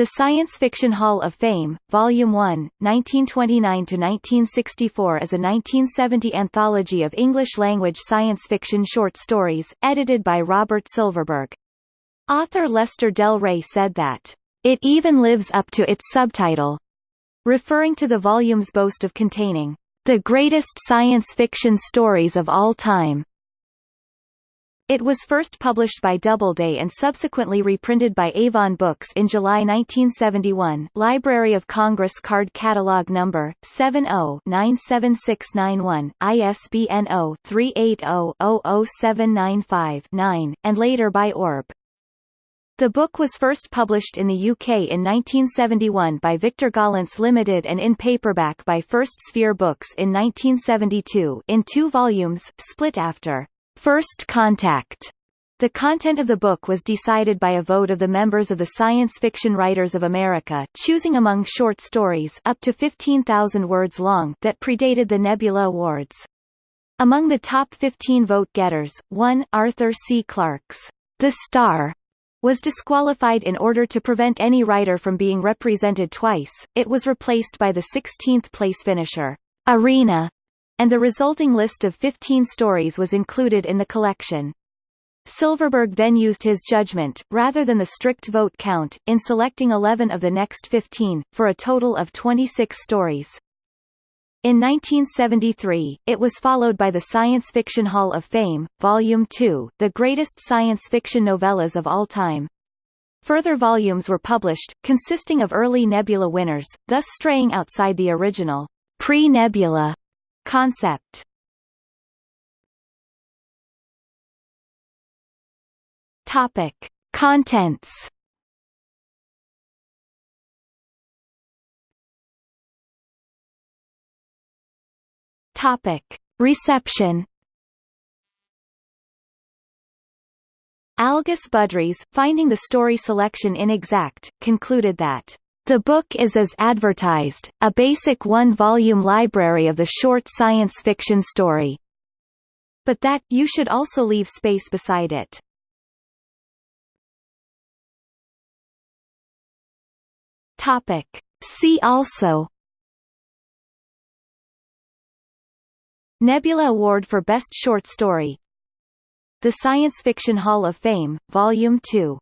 The Science Fiction Hall of Fame, Volume 1, 1929–1964 is a 1970 anthology of English-language science fiction short stories, edited by Robert Silverberg. Author Lester Del Rey said that, "...it even lives up to its subtitle," referring to the volume's boast of containing, "...the greatest science fiction stories of all time." It was first published by Doubleday and subsequently reprinted by Avon Books in July 1971 Library of Congress Card Catalog Number 70-97691, ISBN 0-380-00795-9, and later by Orb. The book was first published in the UK in 1971 by Victor Gollancz Limited and in paperback by First Sphere Books in 1972 in two volumes, split after First Contact. The content of the book was decided by a vote of the members of the Science Fiction Writers of America, choosing among short stories up to 15,000 words long that predated the Nebula Awards. Among the top 15 vote-getters, one, Arthur C. Clarke's The Star, was disqualified in order to prevent any writer from being represented twice. It was replaced by the 16th place finisher, Arena, and the resulting list of 15 stories was included in the collection. Silverberg then used his judgment, rather than the strict vote count, in selecting 11 of the next 15, for a total of 26 stories. In 1973, it was followed by the Science Fiction Hall of Fame, Volume 2, the greatest science fiction novellas of all time. Further volumes were published, consisting of early Nebula winners, thus straying outside the original pre-Nebula Concept Topic. Contents Topic. Reception Algis Budrys, finding the story selection inexact, concluded that the book is as advertised, a basic one-volume library of the short science fiction story. But that, you should also leave space beside it. Topic. See also Nebula Award for Best Short Story The Science Fiction Hall of Fame, Volume 2